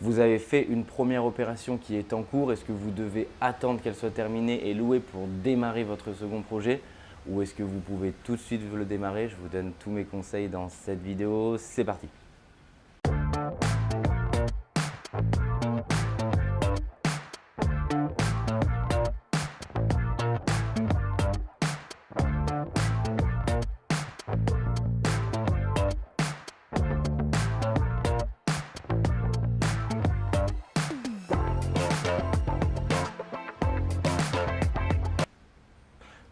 Vous avez fait une première opération qui est en cours. Est-ce que vous devez attendre qu'elle soit terminée et louer pour démarrer votre second projet ou est-ce que vous pouvez tout de suite le démarrer? Je vous donne tous mes conseils dans cette vidéo. C'est parti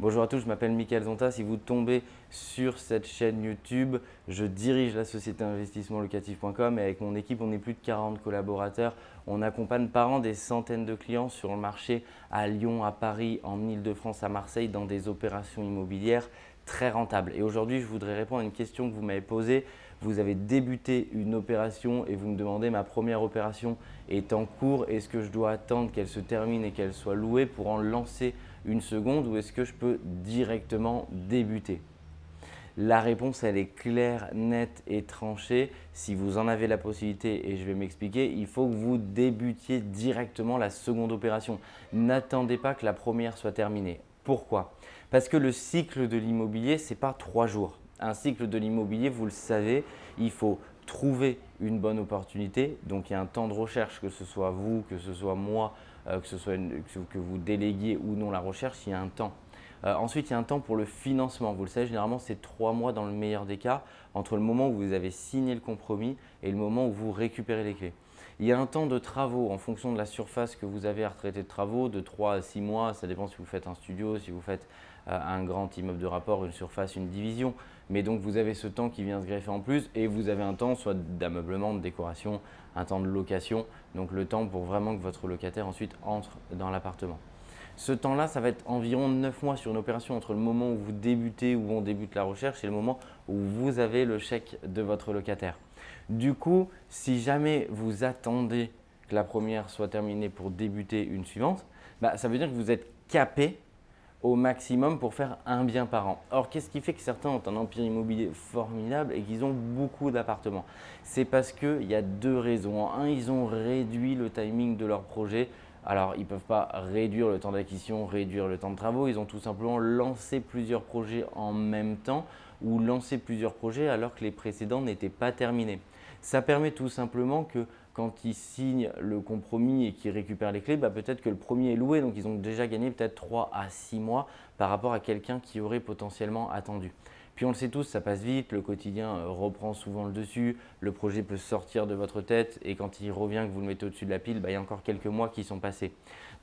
Bonjour à tous, je m'appelle Mickaël Zonta. Si vous tombez sur cette chaîne YouTube, je dirige la société investissementlocatif.com et avec mon équipe, on est plus de 40 collaborateurs. On accompagne par an des centaines de clients sur le marché à Lyon, à Paris, en Ile-de-France, à Marseille dans des opérations immobilières très rentables. Et aujourd'hui, je voudrais répondre à une question que vous m'avez posée. Vous avez débuté une opération et vous me demandez ma première opération est en cours. Est-ce que je dois attendre qu'elle se termine et qu'elle soit louée pour en lancer une seconde ou est-ce que je peux directement débuter? La réponse, elle est claire, nette et tranchée. Si vous en avez la possibilité, et je vais m'expliquer, il faut que vous débutiez directement la seconde opération. N'attendez pas que la première soit terminée. Pourquoi? Parce que le cycle de l'immobilier, ce n'est pas trois jours. Un cycle de l'immobilier, vous le savez, il faut trouver une bonne opportunité. Donc, il y a un temps de recherche, que ce soit vous, que ce soit moi, que, ce soit que vous déléguiez ou non la recherche, il y a un temps. Euh, ensuite, il y a un temps pour le financement. Vous le savez, généralement, c'est trois mois dans le meilleur des cas entre le moment où vous avez signé le compromis et le moment où vous récupérez les clés. Il y a un temps de travaux en fonction de la surface que vous avez à retraiter de travaux, de 3 à 6 mois. Ça dépend si vous faites un studio, si vous faites euh, un grand immeuble de rapport, une surface, une division. Mais donc, vous avez ce temps qui vient se greffer en plus et vous avez un temps soit d'ameublement, de décoration, un temps de location. Donc, le temps pour vraiment que votre locataire ensuite entre dans l'appartement. Ce temps-là, ça va être environ 9 mois sur une opération entre le moment où vous débutez, où on débute la recherche et le moment où vous avez le chèque de votre locataire. Du coup, si jamais vous attendez que la première soit terminée pour débuter une suivante, bah, ça veut dire que vous êtes capé au maximum pour faire un bien par an. Or, qu'est-ce qui fait que certains ont un empire immobilier formidable et qu'ils ont beaucoup d'appartements? C'est parce qu'il y a deux raisons. un, ils ont réduit le timing de leur projet. Alors, ils ne peuvent pas réduire le temps d'acquisition, réduire le temps de travaux. Ils ont tout simplement lancé plusieurs projets en même temps ou lancé plusieurs projets alors que les précédents n'étaient pas terminés. Ça permet tout simplement que quand ils signent le compromis et qu'ils récupèrent les clés, bah, peut-être que le premier est loué, donc ils ont déjà gagné peut-être 3 à 6 mois par rapport à quelqu'un qui aurait potentiellement attendu. Puis on le sait tous, ça passe vite, le quotidien euh, reprend souvent le dessus, le projet peut sortir de votre tête et quand il revient, que vous le mettez au-dessus de la pile, bah, il y a encore quelques mois qui sont passés.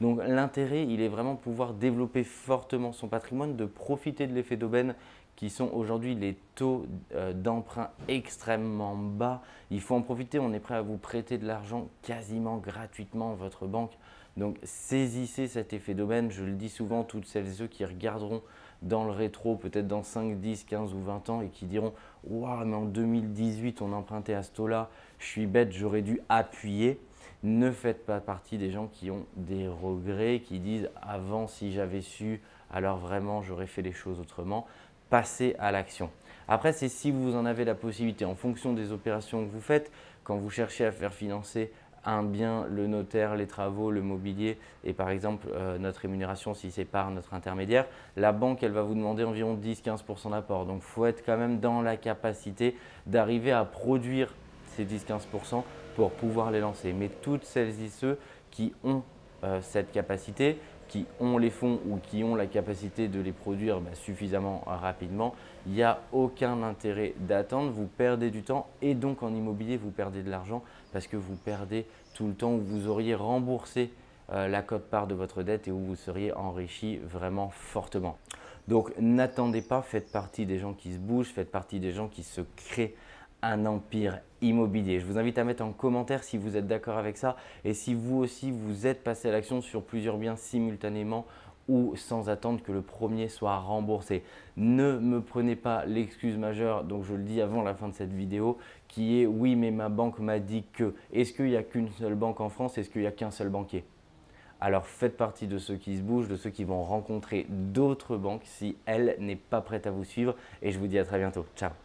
Donc l'intérêt, il est vraiment pouvoir développer fortement son patrimoine, de profiter de l'effet d'aubaine qui sont aujourd'hui les taux euh, d'emprunt extrêmement bas. Il faut en profiter, on est prêt à vous prêter de l'argent quasiment gratuitement votre banque. Donc saisissez cet effet d'aubaine, je le dis souvent, toutes celles et ceux qui regarderont dans le rétro, peut-être dans 5, 10, 15 ou 20 ans et qui diront « Waouh, mais en 2018, on empruntait à ce taux-là, je suis bête, j'aurais dû appuyer ». Ne faites pas partie des gens qui ont des regrets, qui disent « Avant, si j'avais su, alors vraiment, j'aurais fait les choses autrement » passer à l'action. Après, c'est si vous en avez la possibilité, en fonction des opérations que vous faites, quand vous cherchez à faire financer un bien, le notaire, les travaux, le mobilier et par exemple euh, notre rémunération si c'est par notre intermédiaire, la banque elle va vous demander environ 10-15% d'apport. Donc il faut être quand même dans la capacité d'arriver à produire ces 10-15% pour pouvoir les lancer. Mais toutes celles et ceux qui ont euh, cette capacité, qui ont les fonds ou qui ont la capacité de les produire bah, suffisamment rapidement, il n'y a aucun intérêt d'attendre. Vous perdez du temps et donc en immobilier, vous perdez de l'argent parce que vous perdez tout le temps où vous auriez remboursé euh, la cote-part de votre dette et où vous seriez enrichi vraiment fortement. Donc n'attendez pas, faites partie des gens qui se bougent, faites partie des gens qui se créent un empire immobilier. Je vous invite à mettre en commentaire si vous êtes d'accord avec ça et si vous aussi vous êtes passé à l'action sur plusieurs biens simultanément ou sans attendre que le premier soit remboursé. Ne me prenez pas l'excuse majeure, donc je le dis avant la fin de cette vidéo, qui est « oui, mais ma banque m'a dit que ». Est-ce qu'il n'y a qu'une seule banque en France? Est-ce qu'il n'y a qu'un seul banquier? Alors faites partie de ceux qui se bougent, de ceux qui vont rencontrer d'autres banques si elle n'est pas prête à vous suivre. Et je vous dis à très bientôt. Ciao